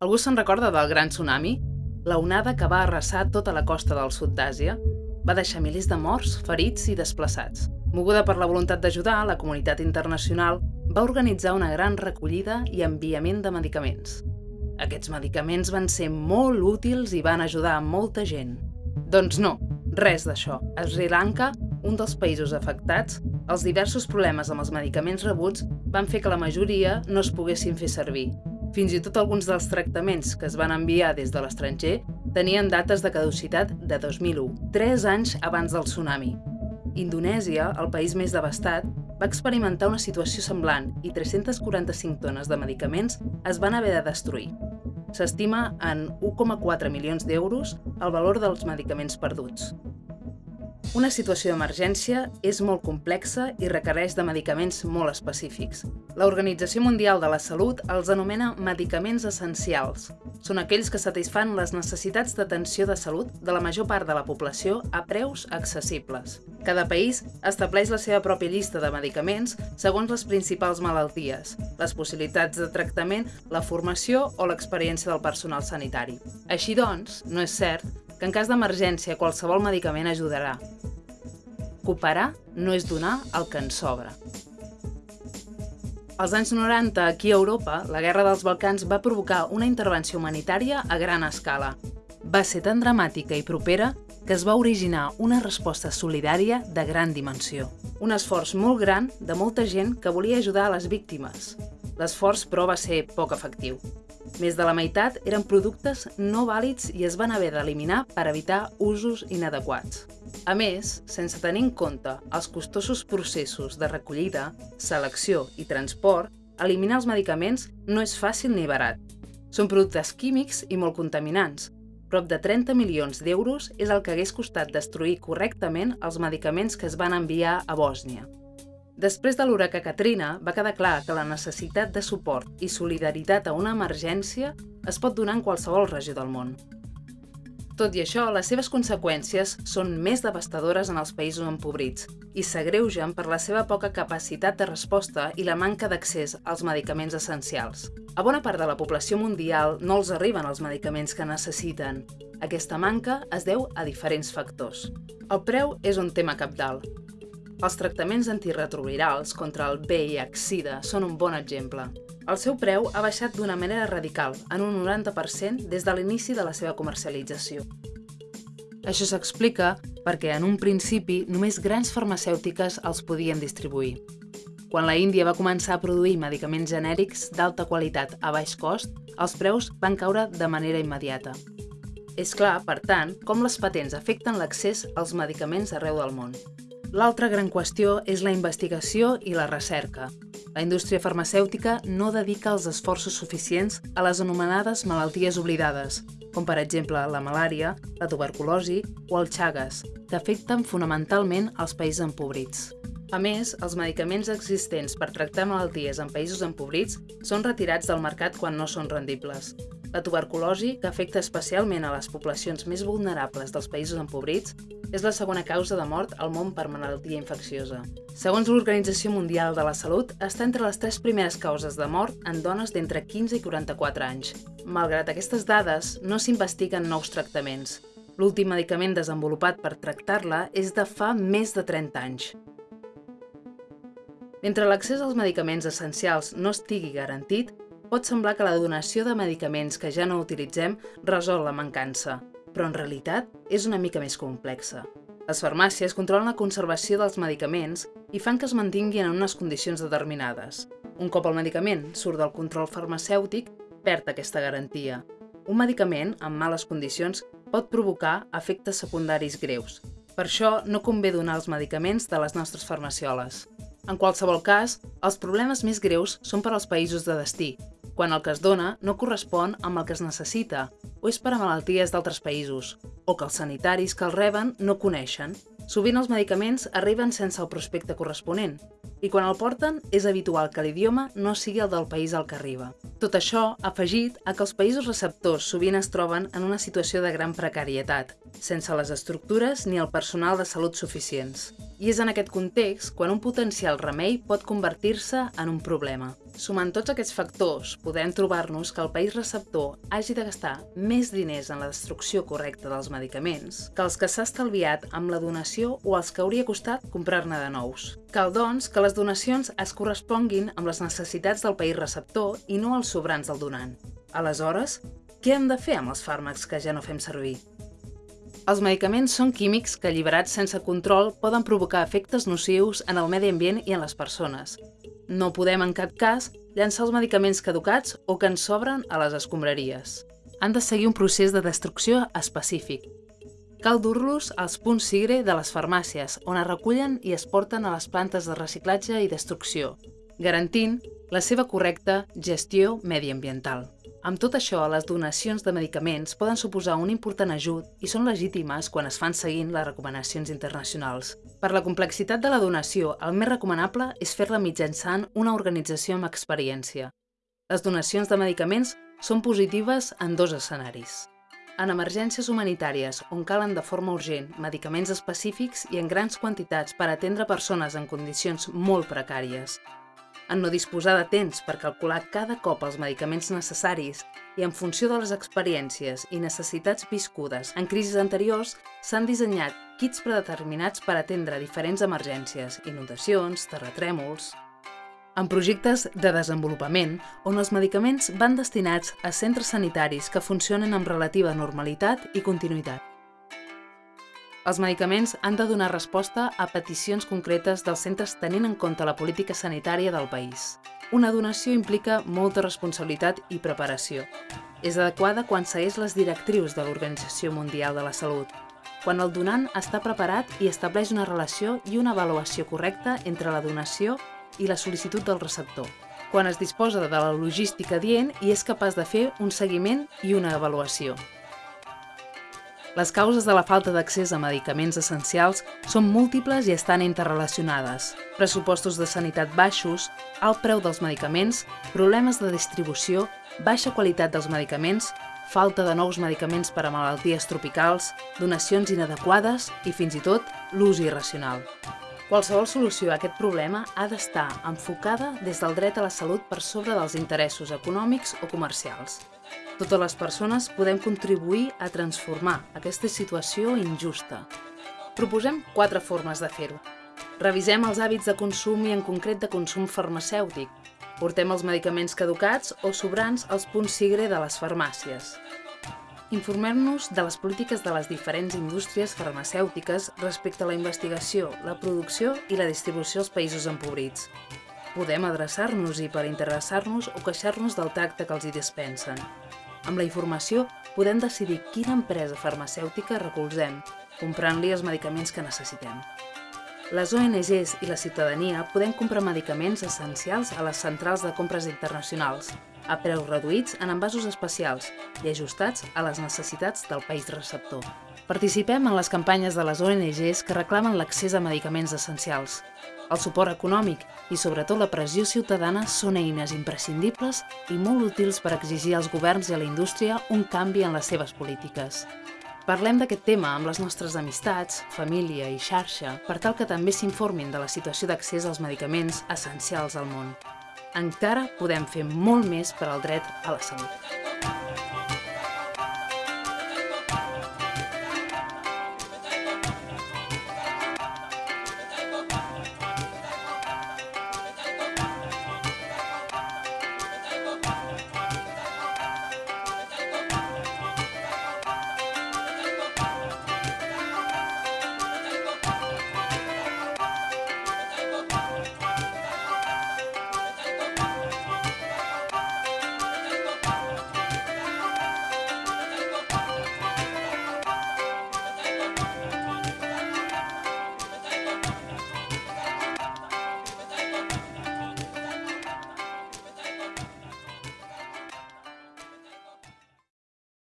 Algú se'n recorda del gran tsunami? La onada que va arrasar tota la costa del sud d'Àsia va deixar milers de morts, ferits i desplaçats. Moguda per la voluntat d'ajudar, la comunitat internacional va organitzar una gran recollida i enviament de medicaments. Aquests medicaments van ser molt útils i van ajudar a molta gent. Doncs no, res d'això. A Sri Lanka, un dels països afectats, els diversos problemes amb els medicaments rebuts van fer que la majoria no es poguessin fer servir. Fins i tot alguns dels tractaments que es van enviar des de l'estranger tenien dates de caducitat de 2001, tres anys abans del tsunami. Indonèsia, el país més devastat, va experimentar una situació semblant i 345 tones de medicaments es van haver de destruir. S'estima en 1,4 milions d'euros el valor dels medicaments perduts. Una situació d'emergència és molt complexa i requereix de medicaments molt específics. L'Organització Mundial de la Salut els anomena medicaments essencials. Són aquells que satisfan les necessitats d'atenció de salut de la major part de la població a preus accessibles. Cada país estableix la seva pròpia llista de medicaments segons les principals malalties, les possibilitats de tractament, la formació o l'experiència del personal sanitari. Així doncs, no és cert que en cas d'emergència qualsevol medicament ajudarà. Cooperar no és donar el que ens sobra. Als anys 90, aquí a Europa, la Guerra dels Balcans va provocar una intervenció humanitària a gran escala. Va ser tan dramàtica i propera que es va originar una resposta solidària de gran dimensió. Un esforç molt gran de molta gent que volia ajudar a les víctimes. L'esforç, però, va ser poc efectiu. Més de la meitat eren productes no vàlids i es van haver d'eliminar per evitar usos inadequats. A més, sense tenir en compte els costosos processos de recollida, selecció i transport, eliminar els medicaments no és fàcil ni barat. Són productes químics i molt contaminants. Prop de 30 milions d'euros és el que hagués costat destruir correctament els medicaments que es van enviar a Bòsnia. Després de l'huracà Katrina, va quedar clar que la necessitat de suport i solidaritat a una emergència es pot donar en qualsevol regió del món. Tot i això, les seves conseqüències són més devastadores en els països empobrits i s'agreugen per la seva poca capacitat de resposta i la manca d'accés als medicaments essencials. A bona part de la població mundial no els arriben els medicaments que necessiten. Aquesta manca es deu a diferents factors. El preu és un tema capdalt. Els tractaments antirretrovirals contra el VIH-Sida són un bon exemple. El seu preu ha baixat d'una manera radical, en un 90% des de l'inici de la seva comercialització. Això s'explica perquè en un principi només grans farmacèutiques els podien distribuir. Quan la Índia va començar a produir medicaments genèrics d'alta qualitat a baix cost, els preus van caure de manera immediata. És clar, per tant, com les patents afecten l'accés als medicaments arreu del món. L'altra gran qüestió és la investigació i la recerca. La indústria farmacèutica no dedica els esforços suficients a les anomenades malalties oblidades, com per exemple la malària, la tuberculosi o el Chagas, que afecten fonamentalment els països empobrits. A més, els medicaments existents per tractar malalties en països empobrits són retirats del mercat quan no són rendibles. La tuberculosi, que afecta especialment a les poblacions més vulnerables dels països empobrits, és la segona causa de mort al món per malaltia infecciosa. Segons l'Organització Mundial de la Salut, està entre les tres primeres causes de mort en dones d'entre 15 i 44 anys. Malgrat aquestes dades, no s'investiguen nous tractaments. L'últim medicament desenvolupat per tractar-la és de fa més de 30 anys. Mentre l'accés als medicaments essencials no estigui garantit, Pot semblar que la donació de medicaments que ja no utilitzem resol la mancança, però en realitat és una mica més complexa. Les farmàcies controlen la conservació dels medicaments i fan que es mantinguin en unes condicions determinades. Un cop el medicament surt del control farmacèutic, perd aquesta garantia. Un medicament en males condicions pot provocar efectes secundaris greus. Per això no convé donar els medicaments de les nostres farmacioles. En qualsevol cas, els problemes més greus són per als països de destí, quan el que es dona no correspon amb el que es necessita o és per a malalties d'altres països, o que els sanitaris que el reben no coneixen. Sovint els medicaments arriben sense el prospecte corresponent, i quan el porten és habitual que l'idioma no sigui el del país al que arriba. Tot això afegit a que els països receptors sovint es troben en una situació de gran precarietat, sense les estructures ni el personal de salut suficients. I és en aquest context quan un potencial remei pot convertir-se en un problema. Sumant tots aquests factors, podem trobar-nos que el país receptor hagi de gastar més diners en la destrucció correcta dels medicaments que els que s'ha estalviat amb la donació o els que hauria costat comprar-ne de nous. Cal, doncs, que les donacions es corresponguin amb les necessitats del país receptor i no els sobrants del donant. Aleshores, què hem de fer amb els fàrmacs que ja no fem servir? Els medicaments són químics que, alliberats sense control, poden provocar efectes nocius en el medi ambient i en les persones. No podem, en cap cas, llançar els medicaments caducats o que ens sobren a les escombraries. Han de seguir un procés de destrucció específic. Cal dur-los als punts sigre de les farmàcies, on es recullen i es porten a les plantes de reciclatge i destrucció, garantint la seva correcta gestió mediambiental. Amb tot això, les donacions de medicaments poden suposar un important ajut i són legítimes quan es fan seguint les recomanacions internacionals. Per la complexitat de la donació, el més recomanable és fer-la mitjançant una organització amb experiència. Les donacions de medicaments són positives en dos escenaris. En emergències humanitàries, on calen de forma urgent medicaments específics i en grans quantitats per atendre persones en condicions molt precàries, en no disposar de temps per calcular cada cop els medicaments necessaris i en funció de les experiències i necessitats viscudes en crisis anteriors, s'han dissenyat kits predeterminats per atendre diferents emergències, inundacions, terratrèmols... En projectes de desenvolupament, on els medicaments van destinats a centres sanitaris que funcionen amb relativa normalitat i continuïtat. Els medicaments han de donar resposta a peticions concretes dels centres tenint en compte la política sanitària del país. Una donació implica molta responsabilitat i preparació. És adequada quan segueix les directrius de l'Organització Mundial de la Salut, quan el donant està preparat i estableix una relació i una avaluació correcta entre la donació i la sol·licitud del receptor, quan es disposa de la logística dient i és capaç de fer un seguiment i una avaluació. Les causes de la falta d'accés a medicaments essencials són múltiples i estan interrelacionades. Pressupostos de sanitat baixos, alt preu dels medicaments, problemes de distribució, baixa qualitat dels medicaments, falta de nous medicaments per a malalties tropicals, donacions inadequades i, fins i tot, l'ús irracional. Qualsevol solució a aquest problema ha d'estar enfocada des del dret a la salut per sobre dels interessos econòmics o comercials. Totes les persones podem contribuir a transformar aquesta situació injusta. Proposem quatre formes de fer-ho. Revisem els hàbits de consum i en concret de consum farmacèutic. Portem els medicaments caducats o sobrants als punts sigre de les farmàcies. Informem-nos de les polítiques de les diferents indústries farmacèutiques respecte a la investigació, la producció i la distribució als països empobrits. Podem adreçar-nos-hi per interessar-nos o queixar-nos del tracte que els hi dispensen. Amb la informació podem decidir quina empresa farmacèutica recolzem, comprant-li els medicaments que necessitem. Les ONGs i la ciutadania podem comprar medicaments essencials a les centrals de compres internacionals, a preus reduïts en envasos especials i ajustats a les necessitats del país receptor. Participem en les campanyes de les ONGs que reclamen l'accés a medicaments essencials. El suport econòmic i sobretot la pressió ciutadana són eines imprescindibles i molt útils per exigir als governs i a la indústria un canvi en les seves polítiques. Parlem d'aquest tema amb les nostres amistats, família i xarxa per tal que també s'informin de la situació d'accés als medicaments essencials al món. Encara podem fer molt més per al dret a la salut.